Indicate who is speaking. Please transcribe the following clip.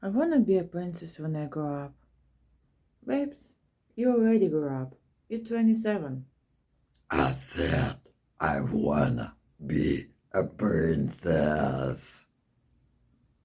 Speaker 1: I wanna be a princess when I grow up. Babes, you already grew up. You're 27.
Speaker 2: I said I wanna be a princess.